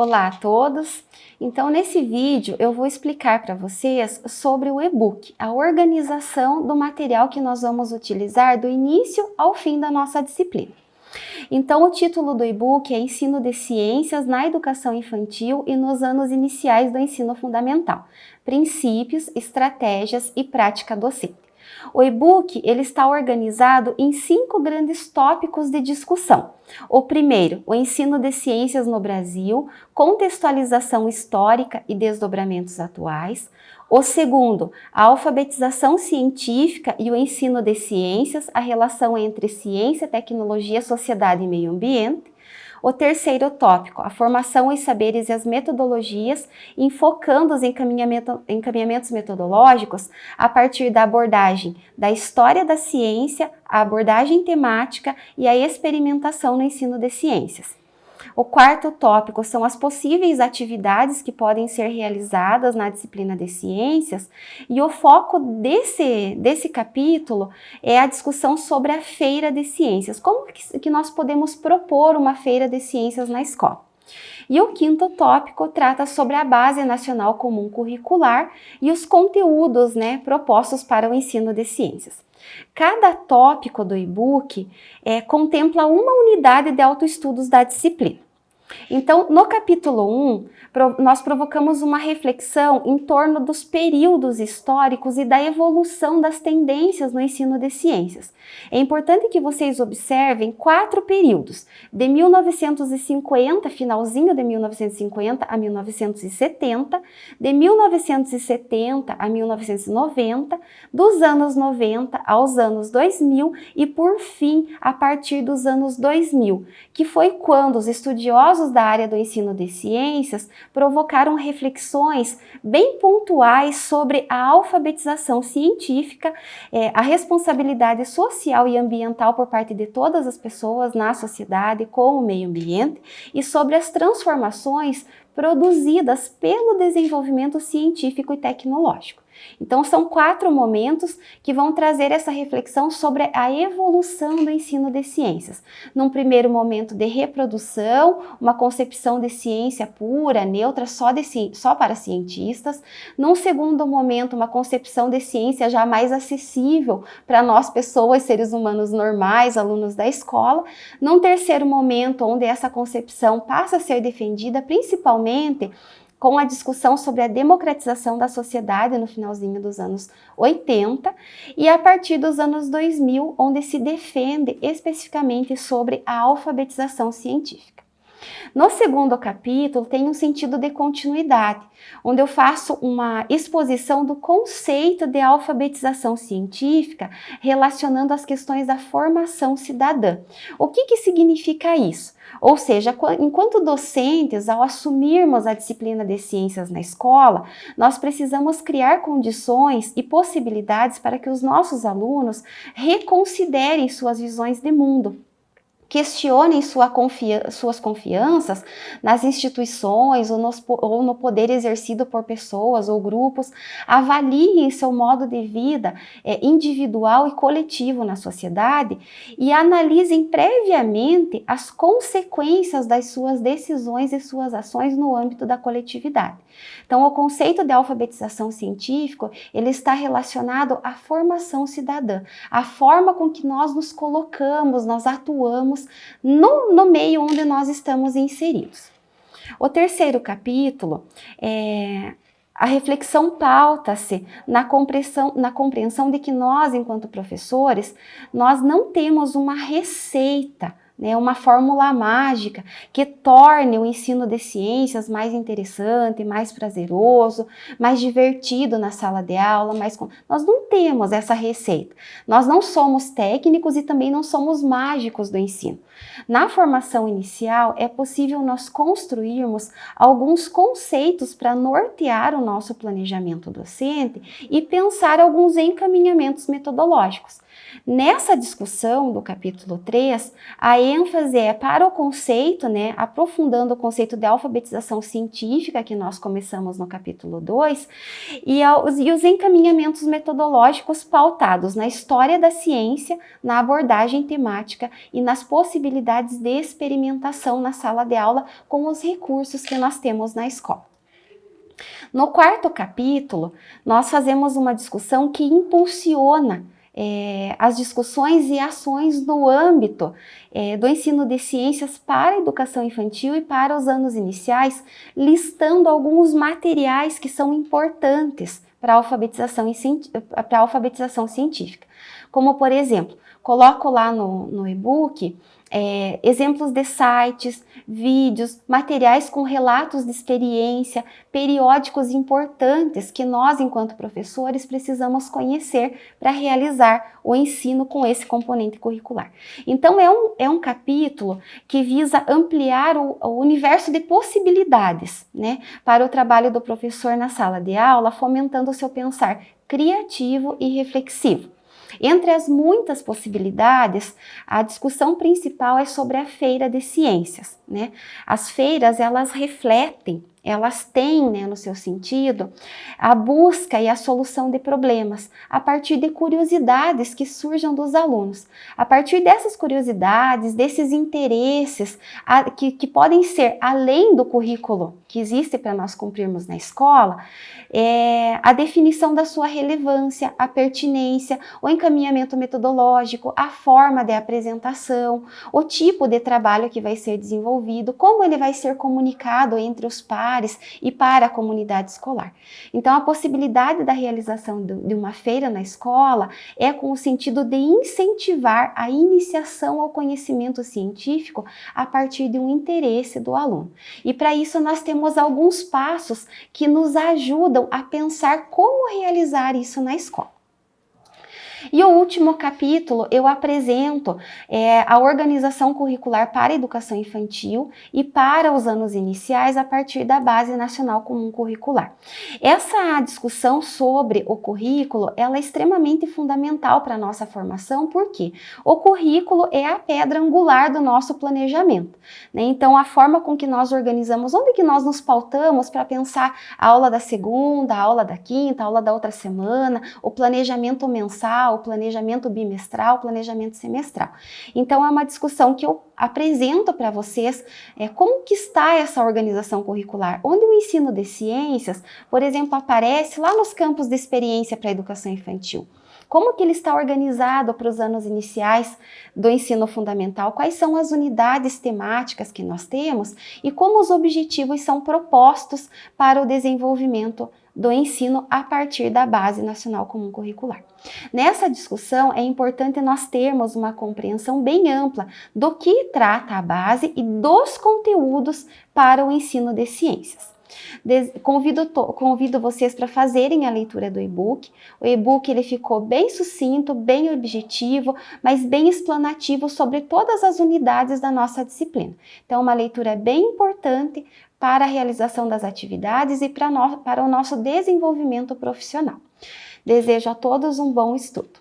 Olá a todos! Então, nesse vídeo eu vou explicar para vocês sobre o e-book, a organização do material que nós vamos utilizar do início ao fim da nossa disciplina. Então, o título do e-book é Ensino de Ciências na Educação Infantil e nos anos iniciais do ensino fundamental, princípios, estratégias e prática docente. O e-book ele está organizado em cinco grandes tópicos de discussão. O primeiro, o ensino de ciências no Brasil, contextualização histórica e desdobramentos atuais. O segundo, a alfabetização científica e o ensino de ciências, a relação entre ciência, tecnologia, sociedade e meio ambiente. O terceiro tópico, a formação, os saberes e as metodologias, enfocando os encaminhamento, encaminhamentos metodológicos a partir da abordagem da história da ciência, a abordagem temática e a experimentação no ensino de ciências. O quarto tópico são as possíveis atividades que podem ser realizadas na disciplina de ciências e o foco desse, desse capítulo é a discussão sobre a feira de ciências. Como que nós podemos propor uma feira de ciências na escola? E o quinto tópico trata sobre a Base Nacional Comum Curricular e os conteúdos né, propostos para o ensino de ciências. Cada tópico do e-book é, contempla uma unidade de autoestudos da disciplina. Então, no capítulo 1, nós provocamos uma reflexão em torno dos períodos históricos e da evolução das tendências no ensino de ciências. É importante que vocês observem quatro períodos, de 1950, finalzinho de 1950 a 1970, de 1970 a 1990, dos anos 90 aos anos 2000 e, por fim, a partir dos anos 2000, que foi quando os estudiosos da área do ensino de ciências provocaram reflexões bem pontuais sobre a alfabetização científica, é, a responsabilidade social e ambiental por parte de todas as pessoas na sociedade com o meio ambiente e sobre as transformações produzidas pelo desenvolvimento científico e tecnológico. Então, são quatro momentos que vão trazer essa reflexão sobre a evolução do ensino de ciências. Num primeiro momento de reprodução, uma concepção de ciência pura, neutra, só, de, só para cientistas. Num segundo momento, uma concepção de ciência já mais acessível para nós, pessoas, seres humanos normais, alunos da escola. Num terceiro momento, onde essa concepção passa a ser defendida principalmente com a discussão sobre a democratização da sociedade no finalzinho dos anos 80 e a partir dos anos 2000, onde se defende especificamente sobre a alfabetização científica. No segundo capítulo tem um sentido de continuidade, onde eu faço uma exposição do conceito de alfabetização científica relacionando as questões da formação cidadã. O que, que significa isso? Ou seja, enquanto docentes, ao assumirmos a disciplina de ciências na escola, nós precisamos criar condições e possibilidades para que os nossos alunos reconsiderem suas visões de mundo questionem sua confia suas confianças nas instituições ou, nos, ou, no poder exercido por pessoas ou grupos, avaliem seu modo de vida é, individual e coletivo na sociedade e analisem previamente as consequências das suas decisões e suas ações no âmbito da coletividade. Então, o conceito de alfabetização científica, ele está relacionado à formação cidadã, a forma com que nós nos colocamos, nós atuamos no, no meio onde nós estamos inseridos. O terceiro capítulo é a reflexão pauta-se na compreensão, na compreensão de que nós, enquanto professores, nós não temos uma receita né, uma fórmula mágica que torne o ensino de ciências mais interessante, mais prazeroso, mais divertido na sala de aula, mais nós não temos essa receita. Nós não somos técnicos e também não somos mágicos do ensino. Na formação inicial é possível nós construirmos alguns conceitos para nortear o nosso planejamento docente e pensar alguns encaminhamentos metodológicos. Nessa discussão do capítulo 3, a ênfase é para o conceito, né, aprofundando o conceito de alfabetização científica que nós começamos no capítulo 2, e, e os encaminhamentos metodológicos pautados na história da ciência, na abordagem temática e nas possibilidades de experimentação na sala de aula com os recursos que nós temos na escola. No quarto capítulo, nós fazemos uma discussão que impulsiona é, as discussões e ações no âmbito é, do ensino de ciências para a educação infantil e para os anos iniciais, listando alguns materiais que são importantes para a alfabetização, para a alfabetização científica. Como, por exemplo, coloco lá no, no e-book é, exemplos de sites, vídeos, materiais com relatos de experiência, periódicos importantes que nós, enquanto professores, precisamos conhecer para realizar o ensino com esse componente curricular. Então, é um, é um capítulo que visa ampliar o, o universo de possibilidades né, para o trabalho do professor na sala de aula, fomentando o seu pensar criativo e reflexivo. Entre as muitas possibilidades, a discussão principal é sobre a feira de ciências. Né? As feiras, elas refletem elas têm né, no seu sentido a busca e a solução de problemas a partir de curiosidades que surjam dos alunos. A partir dessas curiosidades, desses interesses a, que, que podem ser além do currículo que existe para nós cumprirmos na escola, é, a definição da sua relevância, a pertinência, o encaminhamento metodológico, a forma de apresentação, o tipo de trabalho que vai ser desenvolvido, como ele vai ser comunicado entre os pares, pares e para a comunidade escolar. Então, a possibilidade da realização de uma feira na escola é com o sentido de incentivar a iniciação ao conhecimento científico a partir de um interesse do aluno. E para isso nós temos alguns passos que nos ajudam a pensar como realizar isso na escola. E o último capítulo eu apresento é, a organização curricular para a educação infantil e para os anos iniciais a partir da Base Nacional Comum Curricular. Essa discussão sobre o currículo ela é extremamente fundamental para a nossa formação, porque o currículo é a pedra angular do nosso planejamento. Né? Então, a forma com que nós organizamos, onde que nós nos pautamos para pensar a aula da segunda, a aula da quinta, a aula da outra semana, o planejamento mensal, o planejamento bimestral, o planejamento semestral. Então é uma discussão que eu apresento para vocês é, como que está essa organização curricular, onde o ensino de ciências, por exemplo, aparece lá nos campos de experiência para a educação infantil. Como que ele está organizado para os anos iniciais do ensino fundamental? Quais são as unidades temáticas que nós temos e como os objetivos são propostos para o desenvolvimento do ensino a partir da Base Nacional Comum Curricular. Nessa discussão, é importante nós termos uma compreensão bem ampla do que trata a base e dos conteúdos para o ensino de ciências. Convido, convido vocês para fazerem a leitura do e-book. O e-book ele ficou bem sucinto, bem objetivo, mas bem explanativo sobre todas as unidades da nossa disciplina. Então, uma leitura bem importante para a realização das atividades e para, no, para o nosso desenvolvimento profissional. Desejo a todos um bom estudo.